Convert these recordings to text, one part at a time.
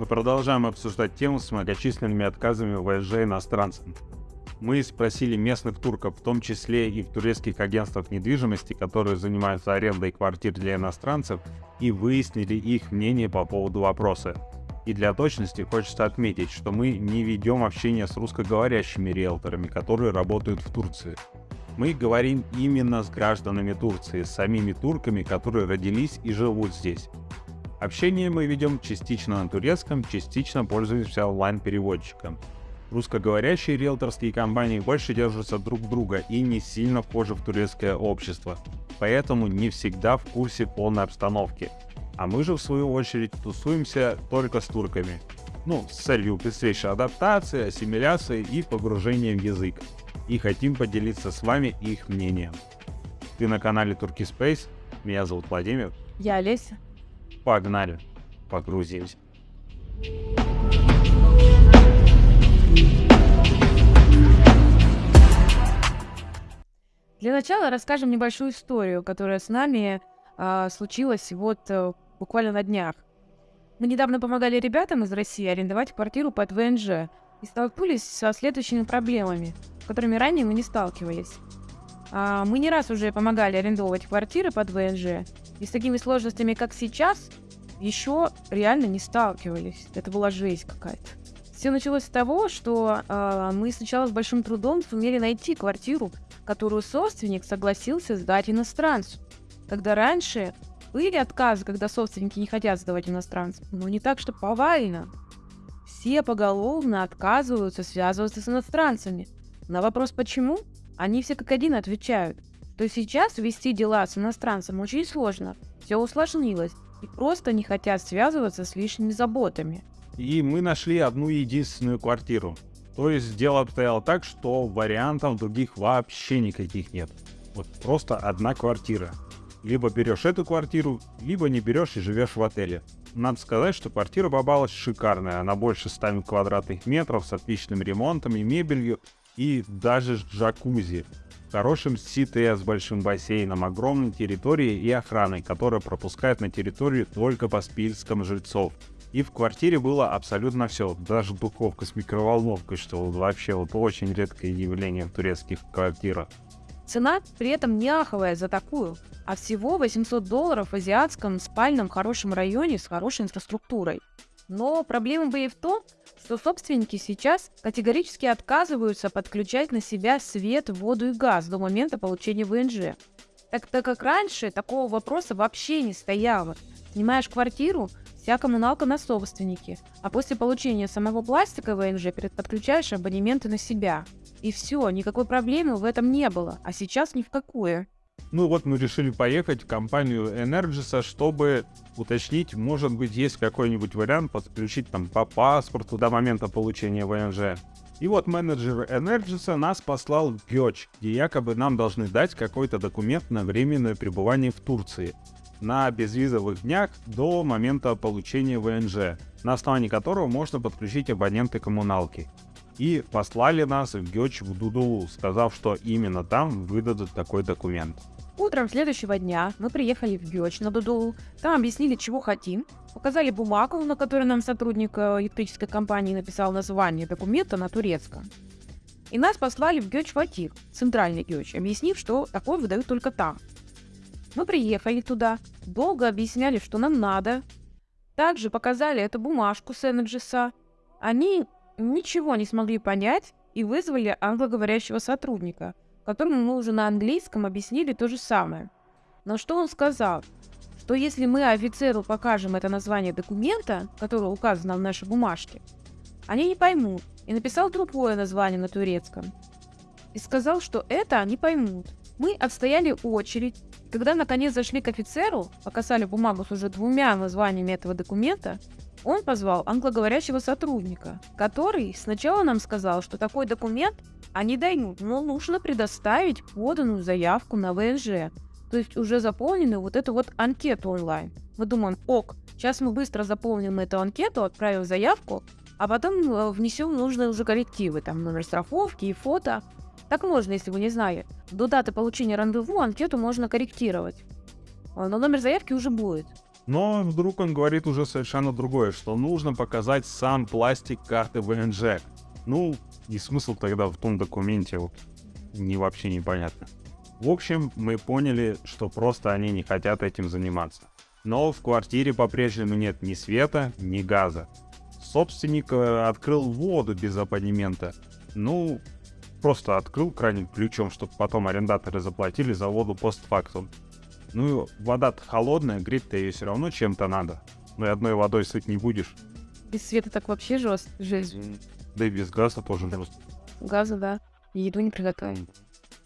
Мы продолжаем обсуждать тему с многочисленными отказами ВСЖ иностранцам. Мы спросили местных турков, в том числе и в турецких агентствах недвижимости, которые занимаются арендой квартир для иностранцев, и выяснили их мнение по поводу вопроса. И для точности хочется отметить, что мы не ведем общение с русскоговорящими риэлторами, которые работают в Турции. Мы говорим именно с гражданами Турции, с самими турками, которые родились и живут здесь. Общение мы ведем частично на турецком, частично пользуемся онлайн-переводчиком. Русскоговорящие риэлторские компании больше держатся друг друга и не сильно вхожи в турецкое общество, поэтому не всегда в курсе полной обстановки. А мы же в свою очередь тусуемся только с турками. Ну, с целью быстрейшей адаптации, ассимиляции и погружения в язык. И хотим поделиться с вами их мнением. Ты на канале Turkey Space, меня зовут Владимир. Я Олеся. Погнали, погрузимся. Для начала расскажем небольшую историю, которая с нами э, случилась вот э, буквально на днях. Мы недавно помогали ребятам из России арендовать квартиру под ВНЖ и столкнулись со следующими проблемами, которыми ранее мы не сталкивались. А, мы не раз уже помогали арендовать квартиры под ВНЖ, и с такими сложностями, как сейчас, еще реально не сталкивались. Это была жесть какая-то. Все началось с того, что э, мы сначала с большим трудом сумели найти квартиру, которую собственник согласился сдать иностранцу. Когда раньше были отказы, когда собственники не хотят сдавать иностранцам, но не так, что повально. Все поголовно отказываются связываться с иностранцами. На вопрос «почему?» они все как один отвечают. То сейчас вести дела с иностранцем очень сложно, все усложнилось, и просто не хотят связываться с лишними заботами и мы нашли одну единственную квартиру. То есть дело обстояло так, что вариантов других вообще никаких нет. Вот просто одна квартира. Либо берешь эту квартиру, либо не берешь и живешь в отеле. Надо сказать, что квартира попалась шикарная. Она больше 100 квадратных метров с отличным ремонтом и мебелью, и даже джакузи. Хорошим сите с большим бассейном, огромной территорией и охраной, которая пропускает на территорию только по спискам жильцов. И в квартире было абсолютно все, даже духовка с микроволновкой, что вообще вот очень редкое явление в турецких квартирах. Цена при этом не аховая за такую, а всего 800 долларов в азиатском спальном хорошем районе с хорошей инфраструктурой. Но проблема бы и в том, что собственники сейчас категорически отказываются подключать на себя свет, воду и газ до момента получения ВНЖ. Так, так как раньше такого вопроса вообще не стояло. Снимаешь квартиру, Вся коммуналка на собственнике, а после получения самого пластика ВНЖ подключаешь абонементы на себя. И все, никакой проблемы в этом не было, а сейчас ни в какую. Ну вот мы решили поехать в компанию Energis, чтобы уточнить, может быть, есть какой-нибудь вариант подключить там по паспорту до момента получения ВНЖ. И вот менеджер Energis нас послал в Гёч, где якобы нам должны дать какой-то документ на временное пребывание в Турции на безвизовых днях до момента получения ВНЖ, на основании которого можно подключить абоненты коммуналки. И послали нас в Гёч в Дудулу, сказав, что именно там выдадут такой документ. Утром следующего дня мы приехали в Гёч на Дудулу, там объяснили, чего хотим, показали бумагу, на которой нам сотрудник э, электрической компании написал название документа на турецком. И нас послали в Гёч Фатик, центральный Гёч, объяснив, что такое выдают только там. Мы приехали туда, долго объясняли, что нам надо. Также показали эту бумажку с Энерджиса. Они ничего не смогли понять и вызвали англоговорящего сотрудника, которому мы уже на английском объяснили то же самое. Но что он сказал? Что если мы офицеру покажем это название документа, которое указано в нашей бумажке, они не поймут, и написал другое название на турецком. И сказал, что это они поймут. Мы отстояли очередь, когда наконец зашли к офицеру, показали бумагу с уже двумя названиями этого документа, он позвал англоговорящего сотрудника, который сначала нам сказал, что такой документ они дают, но нужно предоставить поданную заявку на ВНЖ, то есть уже заполненную вот эту вот анкету онлайн. Мы думаем, ок, сейчас мы быстро заполним эту анкету, отправим заявку, а потом э, внесем нужные уже коррективы, там номер страховки и фото. Так можно, если вы не знали. До даты получения рандеву анкету можно корректировать. А, но номер заявки уже будет. Но вдруг он говорит уже совершенно другое, что нужно показать сам пластик карты ВНЖ. Ну, и смысл тогда в том документе вот не вообще непонятно. В общем, мы поняли, что просто они не хотят этим заниматься. Но в квартире по-прежнему нет ни света, ни газа. Собственник э, открыл воду без абонемента. Ну, просто открыл краник ключом, чтобы потом арендаторы заплатили за воду постфактум. Ну, вода-то холодная, греть-то ее все равно чем-то надо. Ну и одной водой сыть не будешь. Без света так вообще жест, жизнь. Да и без газа тоже жестко. Газа, да. И еду не приготовим.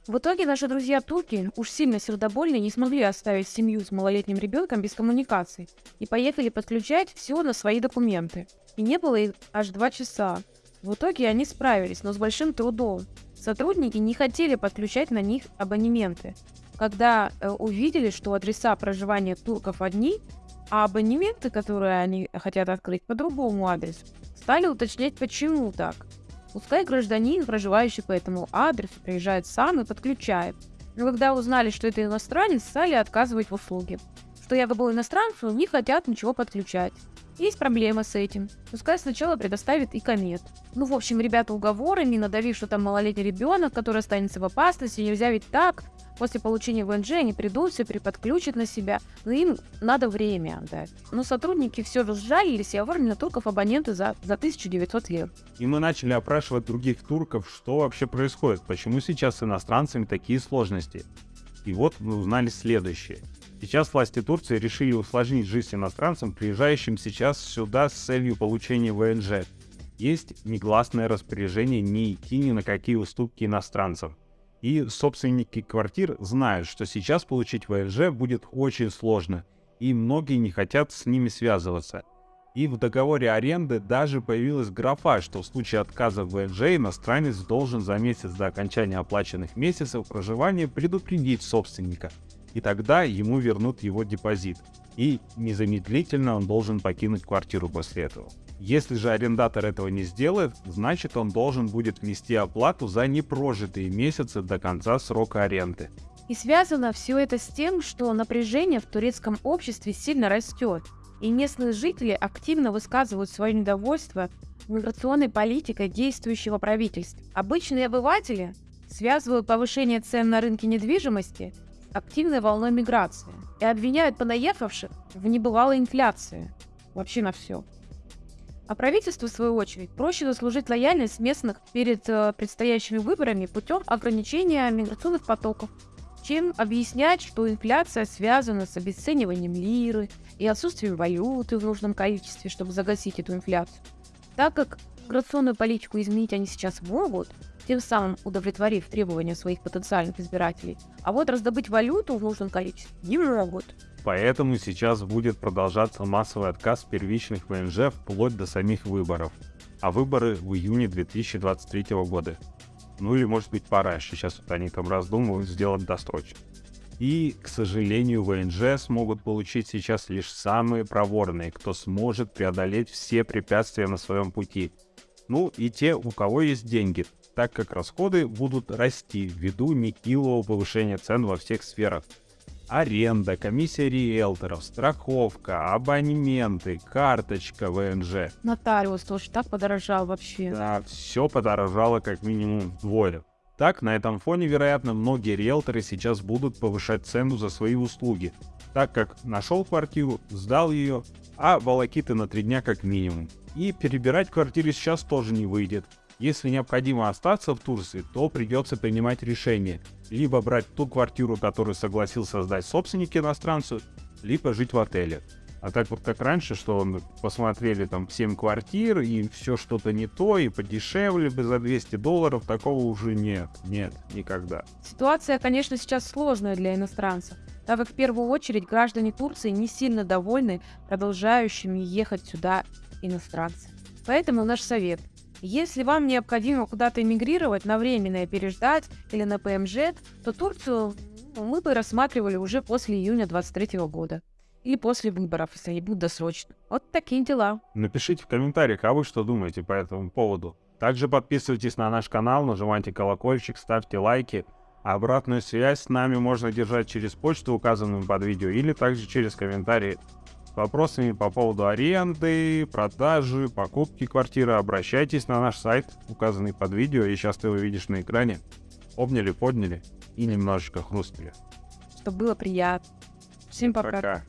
В итоге наши друзья-турки уж сильно сердобольные не смогли оставить семью с малолетним ребенком без коммуникаций и поехали подключать все на свои документы. И не было их аж два часа. В итоге они справились, но с большим трудом. Сотрудники не хотели подключать на них абонементы. Когда э, увидели, что адреса проживания турков одни, а абонементы, которые они хотят открыть по другому адресу, стали уточнять, почему так. Пускай гражданин, проживающий по этому адресу, приезжает сам и подключает. Но когда узнали, что это иностранец, стали отказывать в услуге. Что якобы иностранцу не хотят ничего подключать. Есть проблема с этим. Пускай сначала предоставит и комет. Ну, в общем, ребята уговорами, надавив, что там малолетний ребенок, который останется в опасности, нельзя ведь так. После получения ВНЖ они придут, все переподключат на себя, но им надо время отдать. Но сотрудники все же сжалились и оформили турков абоненты за, за 1900 лир. И мы начали опрашивать других турков, что вообще происходит, почему сейчас с иностранцами такие сложности. И вот мы узнали следующее. Сейчас власти Турции решили усложнить жизнь иностранцам, приезжающим сейчас сюда с целью получения ВНЖ. Есть негласное распоряжение не идти ни на какие уступки иностранцам. И собственники квартир знают, что сейчас получить ВНЖ будет очень сложно, и многие не хотят с ними связываться. И в договоре аренды даже появилась графа, что в случае отказа в ВНЖ иностранец должен за месяц до окончания оплаченных месяцев проживания предупредить собственника, и тогда ему вернут его депозит, и незамедлительно он должен покинуть квартиру после этого. Если же арендатор этого не сделает, значит он должен будет внести оплату за непрожитые месяцы до конца срока аренды. И связано все это с тем, что напряжение в турецком обществе сильно растет, и местные жители активно высказывают свое недовольство миграционной политикой действующего правительства. Обычные обыватели связывают повышение цен на рынке недвижимости активной волной миграции и обвиняют понаехавших в небывалой инфляции. Вообще на все. А правительству, в свою очередь, проще заслужить лояльность местных перед э, предстоящими выборами путем ограничения миграционных потоков, чем объяснять, что инфляция связана с обесцениванием лиры и отсутствием валюты в нужном количестве, чтобы загасить эту инфляцию. Так как миграционную политику изменить они сейчас могут, тем самым удовлетворив требования своих потенциальных избирателей, а вот раздобыть валюту в нужном количестве не могут. Поэтому сейчас будет продолжаться массовый отказ первичных ВНЖ вплоть до самих выборов. А выборы в июне 2023 года. Ну или может быть пораньше, сейчас вот они там раздумывают сделать досрочно. И, к сожалению, ВНЖ смогут получить сейчас лишь самые проворные, кто сможет преодолеть все препятствия на своем пути. Ну и те, у кого есть деньги, так как расходы будут расти ввиду нехилого повышения цен во всех сферах – аренда, комиссия риэлторов, страховка, абонементы, карточка ВНЖ. Нотариус тоже так подорожал вообще. Да, все подорожало как минимум вдвое. Так, на этом фоне, вероятно, многие риэлторы сейчас будут повышать цену за свои услуги, так как нашел квартиру, сдал ее, а волокиты на три дня как минимум. И перебирать квартиры сейчас тоже не выйдет. Если необходимо остаться в Турции, то придется принимать решение. Либо брать ту квартиру, которую согласился сдать собственник иностранцу, либо жить в отеле. А так вот как раньше, что он посмотрели там 7 квартир, и все что-то не то, и подешевле бы за 200 долларов, такого уже нет. Нет, никогда. Ситуация, конечно, сейчас сложная для иностранцев, так как в первую очередь граждане Турции не сильно довольны продолжающими ехать сюда иностранцы. Поэтому наш совет – если вам необходимо куда-то эмигрировать на временное переждать или на ПМЖ, то Турцию мы бы рассматривали уже после июня 23 года. Или после выборов, если они будут досрочно. Вот такие дела. Напишите в комментариях, а вы что думаете по этому поводу. Также подписывайтесь на наш канал, нажимайте колокольчик, ставьте лайки. Обратную связь с нами можно держать через почту, указанную под видео, или также через комментарии вопросами по поводу аренды, продажи, покупки квартиры, обращайтесь на наш сайт, указанный под видео, и сейчас ты его видишь на экране. Обняли, подняли и немножечко хрустнули. Что было приятно. Всем пока. пока.